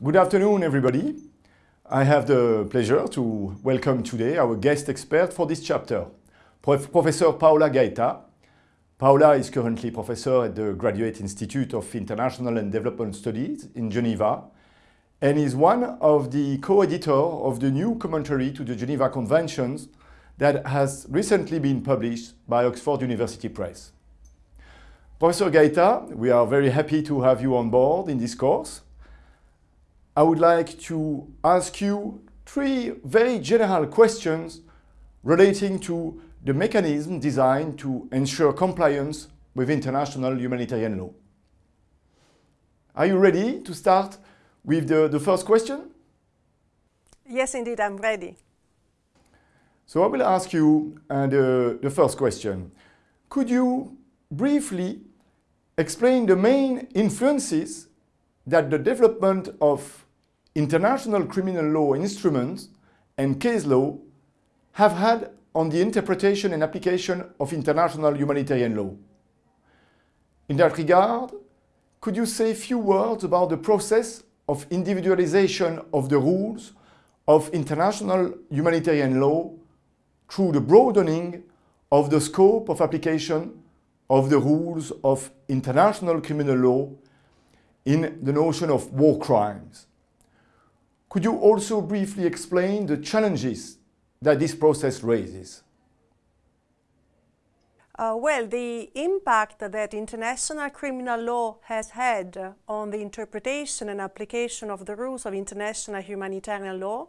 Good afternoon, everybody. I have the pleasure to welcome today our guest expert for this chapter, Prof Professor Paola Gaeta. Paola is currently professor at the Graduate Institute of International and Development Studies in Geneva and is one of the co-editor of the new commentary to the Geneva Conventions that has recently been published by Oxford University Press. Professor Gaeta, we are very happy to have you on board in this course. I would like to ask you three very general questions relating to the mechanism designed to ensure compliance with international humanitarian law. Are you ready to start with the, the first question? Yes, indeed, I'm ready. So I will ask you uh, the, the first question. Could you briefly explain the main influences that the development of international criminal law instruments and case law have had on the interpretation and application of international humanitarian law. In that regard, could you say a few words about the process of individualization of the rules of international humanitarian law through the broadening of the scope of application of the rules of international criminal law in the notion of war crimes. Could you also briefly explain the challenges that this process raises? Uh, well, the impact that international criminal law has had on the interpretation and application of the rules of international humanitarian law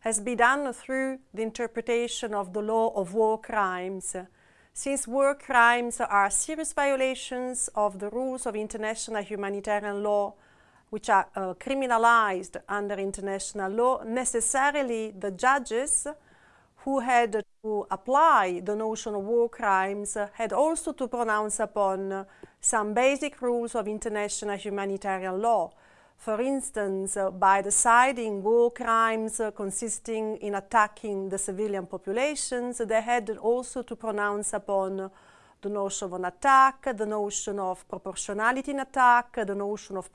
has been done through the interpretation of the law of war crimes, since war crimes are serious violations of the rules of international humanitarian law, which are uh, criminalized under international law, necessarily the judges who had to apply the notion of war crimes had also to pronounce upon some basic rules of international humanitarian law, for instance, uh, by deciding war crimes uh, consisting in attacking the civilian populations, they had also to pronounce upon the notion of an attack, the notion of proportionality in attack, the notion of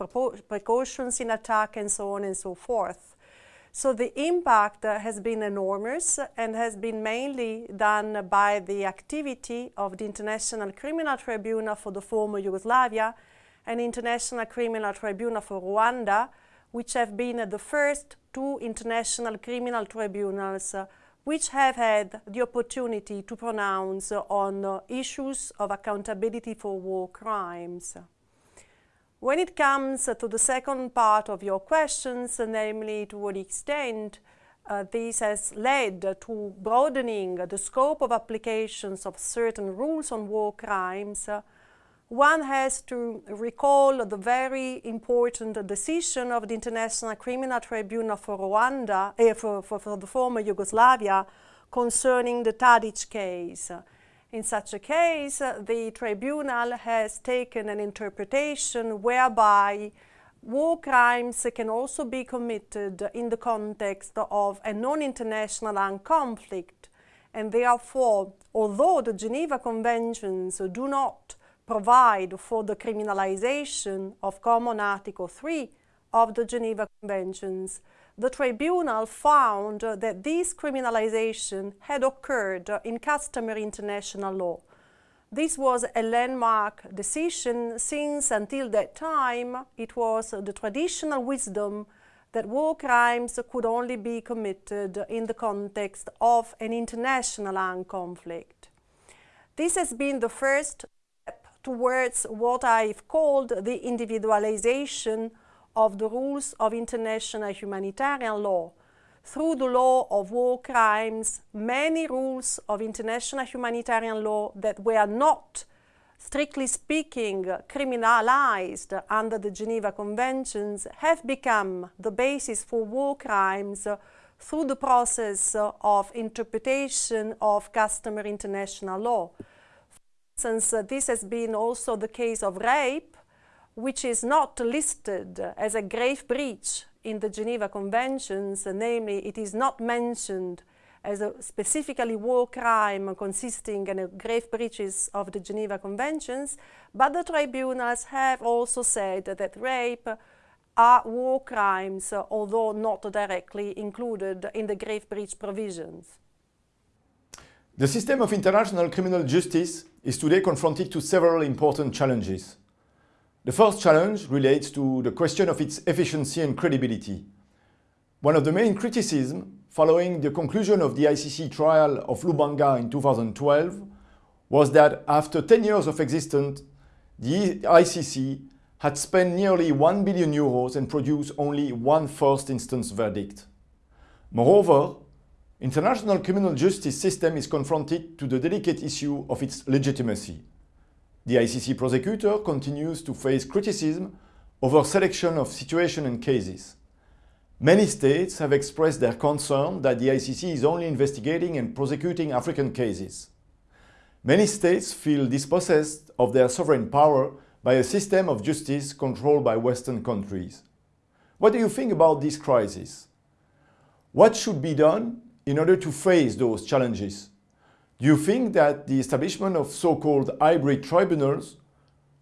precautions in attack, and so on and so forth. So the impact uh, has been enormous and has been mainly done by the activity of the International Criminal Tribunal for the former Yugoslavia and International Criminal Tribunal for Rwanda, which have been the first two international criminal tribunals uh, which have had the opportunity to pronounce on issues of accountability for war crimes. When it comes to the second part of your questions, namely to what extent uh, this has led to broadening the scope of applications of certain rules on war crimes, one has to recall the very important decision of the International Criminal Tribunal for Rwanda, eh, for, for, for, the former Yugoslavia, concerning the Tadic case. In such a case, the tribunal has taken an interpretation whereby war crimes can also be committed in the context of a non-international armed conflict, and therefore, although the Geneva Conventions do not provide for the criminalization of Common Article 3 of the Geneva Conventions, the tribunal found that this criminalization had occurred in customary international law. This was a landmark decision since until that time it was the traditional wisdom that war crimes could only be committed in the context of an international armed conflict. This has been the first towards what I've called the individualization of the rules of international humanitarian law. Through the law of war crimes, many rules of international humanitarian law that were not, strictly speaking, criminalized under the Geneva Conventions have become the basis for war crimes through the process of interpretation of customary international law since uh, this has been also the case of rape, which is not listed as a grave breach in the Geneva Conventions, namely it is not mentioned as a specifically war crime consisting in grave breaches of the Geneva Conventions, but the tribunals have also said that rape are war crimes, although not directly included in the grave breach provisions. The system of international criminal justice is today confronted to several important challenges. The first challenge relates to the question of its efficiency and credibility. One of the main criticisms following the conclusion of the ICC trial of Lubanga in 2012 was that after 10 years of existence, the ICC had spent nearly 1 billion euros and produced only one first instance verdict. Moreover, international criminal justice system is confronted to the delicate issue of its legitimacy. The ICC prosecutor continues to face criticism over selection of situation and cases. Many states have expressed their concern that the ICC is only investigating and prosecuting African cases. Many states feel dispossessed of their sovereign power by a system of justice controlled by Western countries. What do you think about this crisis? What should be done in order to face those challenges? Do you think that the establishment of so-called hybrid tribunals,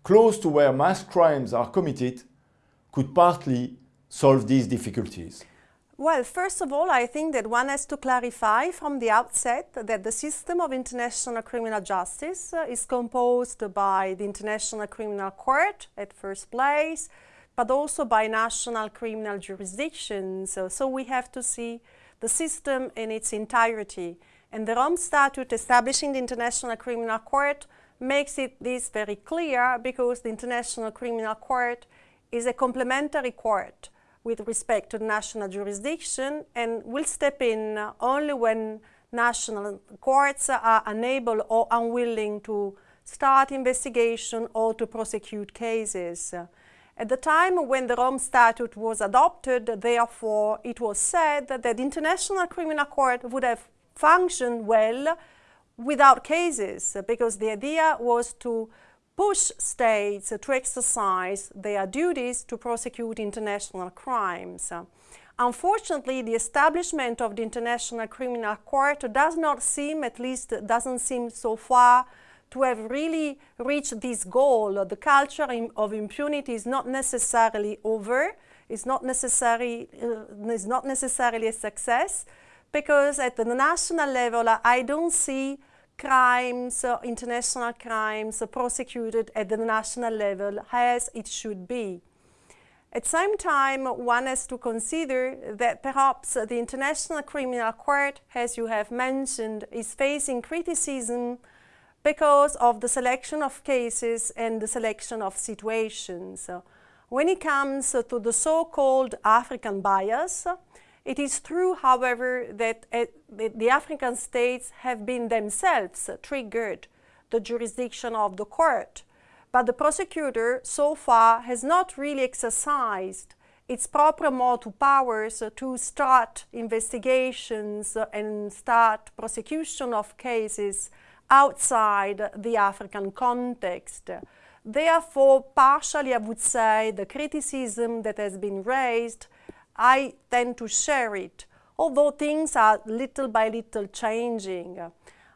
close to where mass crimes are committed, could partly solve these difficulties? Well, first of all, I think that one has to clarify from the outset that the system of international criminal justice uh, is composed by the International Criminal Court at first place, but also by national criminal jurisdictions. So, so we have to see the system in its entirety. And the Rome Statute establishing the International Criminal Court makes it this very clear because the International Criminal Court is a complementary court with respect to national jurisdiction and will step in only when national courts are unable or unwilling to start investigation or to prosecute cases. At the time when the Rome Statute was adopted, therefore, it was said that the International Criminal Court would have functioned well without cases, because the idea was to push states to exercise their duties to prosecute international crimes. Unfortunately, the establishment of the International Criminal Court does not seem, at least doesn't seem so far, to have really reached this goal. The culture of impunity is not necessarily over, it's not, necessary, uh, it's not necessarily a success, because at the national level, I don't see crimes, uh, international crimes, uh, prosecuted at the national level as it should be. At the same time, one has to consider that perhaps the International Criminal Court, as you have mentioned, is facing criticism because of the selection of cases and the selection of situations. When it comes to the so-called African bias, it is true, however, that uh, the African states have been themselves triggered the jurisdiction of the court, but the prosecutor so far has not really exercised its proprio motu powers to start investigations and start prosecution of cases outside the African context. Therefore, partially I would say the criticism that has been raised, I tend to share it, although things are little by little changing.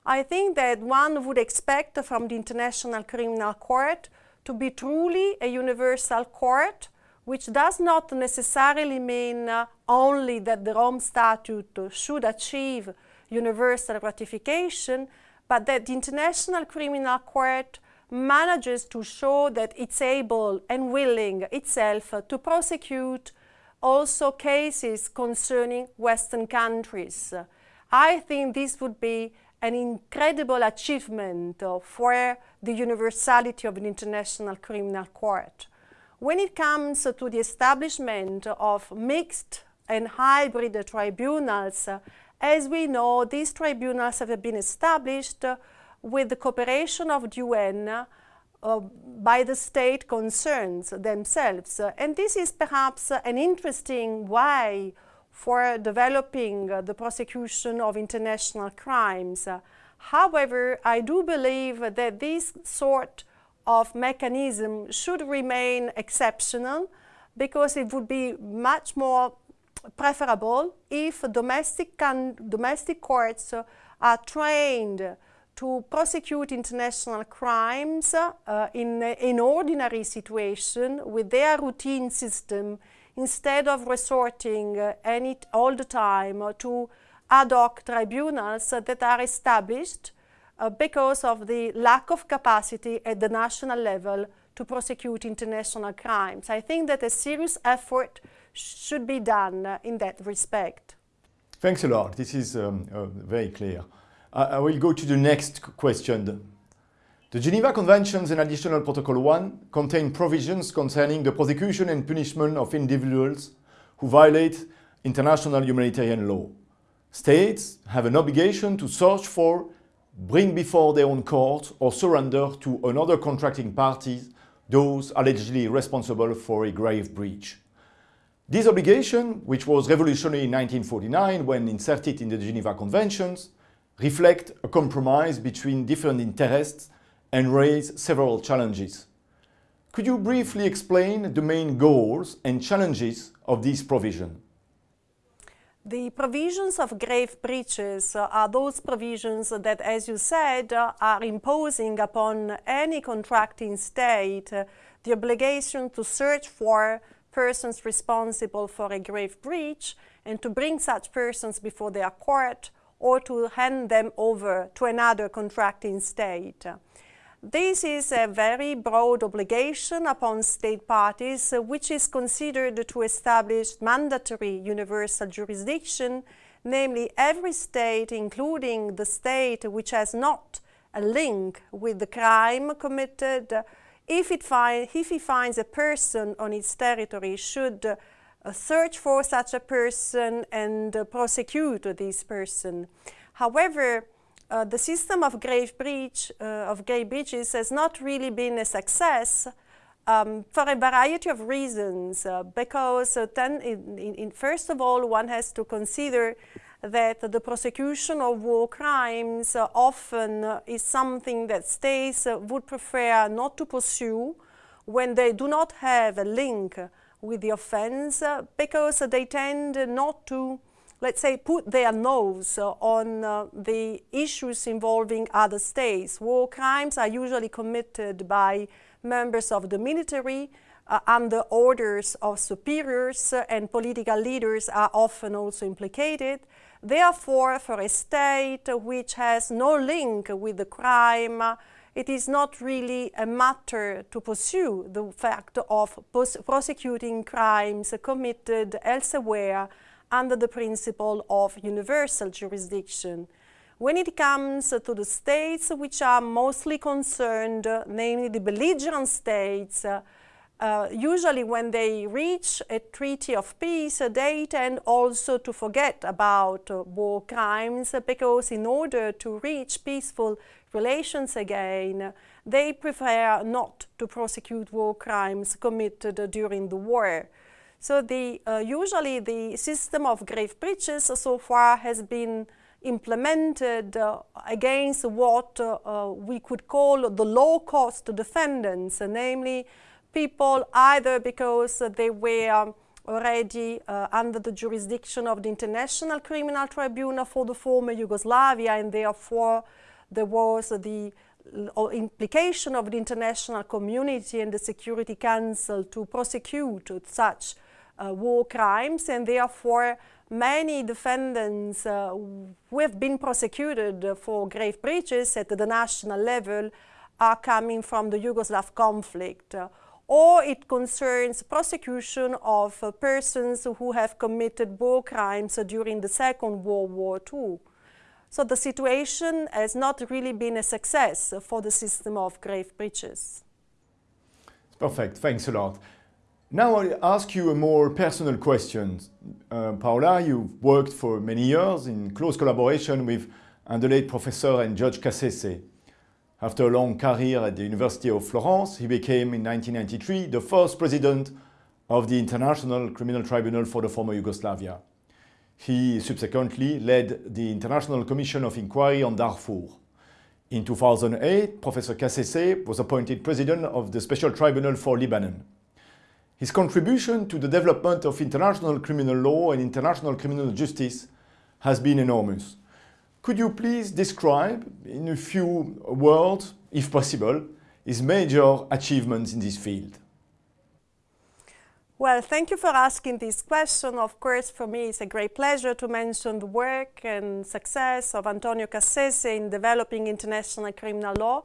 I think that one would expect from the International Criminal Court to be truly a universal court, which does not necessarily mean uh, only that the Rome Statute should achieve universal ratification, but that the International Criminal Court manages to show that it's able and willing itself to prosecute also cases concerning Western countries. I think this would be an incredible achievement for the universality of an international criminal court. When it comes to the establishment of mixed and hybrid tribunals, as we know, these tribunals have been established with the cooperation of the UN uh, by the state concerns themselves. And this is perhaps an interesting way for developing the prosecution of international crimes. However, I do believe that this sort of mechanism should remain exceptional because it would be much more preferable if domestic, domestic courts uh, are trained to prosecute international crimes uh, in an ordinary situation with their routine system instead of resorting uh, any, all the time to ad hoc tribunals that are established uh, because of the lack of capacity at the national level to prosecute international crimes. I think that a serious effort should be done in that respect. Thanks a lot. This is um, uh, very clear. I will go to the next question. The Geneva Conventions and Additional Protocol 1 contain provisions concerning the prosecution and punishment of individuals who violate international humanitarian law. States have an obligation to search for, bring before their own court or surrender to another contracting party those allegedly responsible for a grave breach. This obligation, which was revolutionary in 1949 when inserted in the Geneva Conventions, reflect a compromise between different interests and raise several challenges. Could you briefly explain the main goals and challenges of this provision? The provisions of grave breaches are those provisions that, as you said, are imposing upon any contracting state the obligation to search for persons responsible for a grave breach and to bring such persons before their court or to hand them over to another contracting state. This is a very broad obligation upon state parties, which is considered to establish mandatory universal jurisdiction, namely every state, including the state which has not a link with the crime committed, if it, if it finds a person on its territory, should uh, search for such a person and uh, prosecute this person. However, uh, the system of grave breach, uh, of grave breaches has not really been a success um, for a variety of reasons. Uh, because uh, in, in, in first of all, one has to consider that the prosecution of war crimes often is something that states would prefer not to pursue when they do not have a link with the offense because they tend not to let's say, put their nose uh, on uh, the issues involving other states. War crimes are usually committed by members of the military uh, under orders of superiors and political leaders are often also implicated. Therefore, for a state which has no link with the crime, it is not really a matter to pursue the fact of prosecuting crimes committed elsewhere under the principle of universal jurisdiction. When it comes to the states which are mostly concerned, namely the belligerent states, uh, usually when they reach a treaty of peace, uh, they tend also to forget about uh, war crimes because in order to reach peaceful relations again, they prefer not to prosecute war crimes committed during the war. So the, uh, usually the system of grave breaches so far has been implemented uh, against what uh, uh we could call the low-cost defendants, namely people either because they were already uh, under the jurisdiction of the International Criminal Tribunal for the former Yugoslavia and therefore there was the implication of the international community and the Security Council to prosecute such uh, war crimes and therefore many defendants uh, who have been prosecuted for grave breaches at the national level are coming from the Yugoslav conflict or it concerns prosecution of uh, persons who have committed war crimes during the Second World War II. So the situation has not really been a success for the system of grave breaches. Perfect, thanks a lot. Now I'll ask you a more personal question. Uh, Paola, you've worked for many years in close collaboration with and the late professor and Judge Cassese. After a long career at the University of Florence, he became in 1993 the first president of the International Criminal Tribunal for the former Yugoslavia. He subsequently led the International Commission of Inquiry on Darfur. In 2008, Professor Cassese was appointed president of the Special Tribunal for Lebanon. His contribution to the development of international criminal law and international criminal justice has been enormous. Could you please describe, in a few words, if possible, his major achievements in this field? Well, thank you for asking this question. Of course, for me, it's a great pleasure to mention the work and success of Antonio Cassese in developing international criminal law.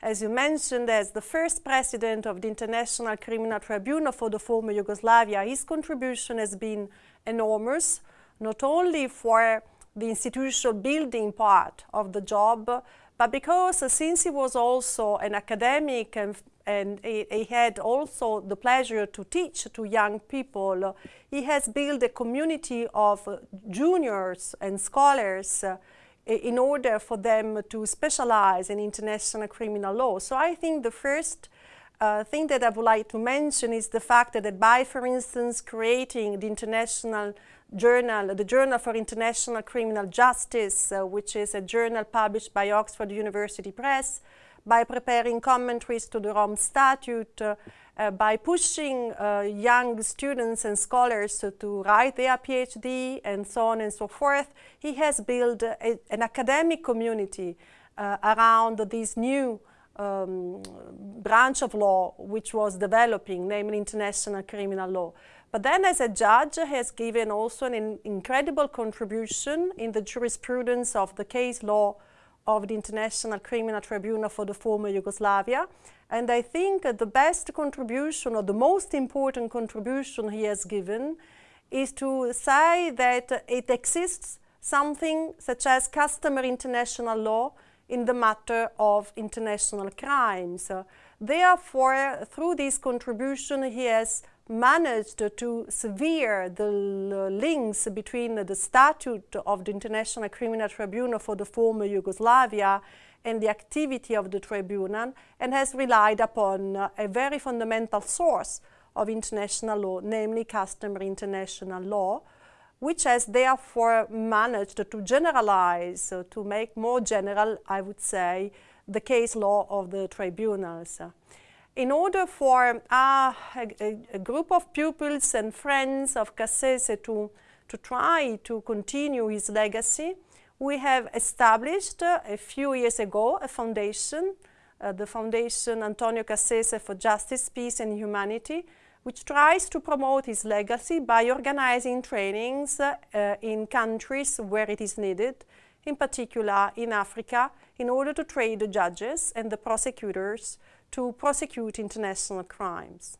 As you mentioned, as the first president of the International Criminal Tribunal for the former Yugoslavia, his contribution has been enormous, not only for the institutional building part of the job, but because uh, since he was also an academic and and he, he, had also the pleasure to teach to young people. He has built a community of juniors and scholars uh, in order for them to specialize in international criminal law. So I think the first uh, thing that I would like to mention is the fact that by, for instance, creating the international journal, the Journal for International Criminal Justice, uh, which is a journal published by Oxford University Press, by preparing commentaries to the Rome Statute, uh, uh, by pushing uh, young students and scholars to write their PhD and so on and so forth, he has built a, an academic community uh, around this new um, branch of law which was developing, namely international criminal law. But then as a judge he has given also an incredible contribution in the jurisprudence of the case law of the International Criminal Tribunal for the former Yugoslavia. And I think the best contribution or the most important contribution he has given is to say that it exists something such as customary international law in the matter of international crimes. Therefore, through this contribution, he has managed to sever the links between the statute of the International Criminal Tribunal for the former Yugoslavia and the activity of the tribunal and has relied upon a very fundamental source of international law, namely customary international law, which has therefore managed to generalize, to make more general, I would say, the case law of the tribunals. In order for uh, a, a, group of pupils and friends of Cassese to, to try to continue his legacy, we have established uh, a few years ago a foundation, uh, the Foundation Antonio Cassese for Justice, Peace and Humanity, which tries to promote his legacy by organizing trainings uh, in countries where it is needed, in particular in Africa, in order to train the judges and the prosecutors to prosecute international crimes.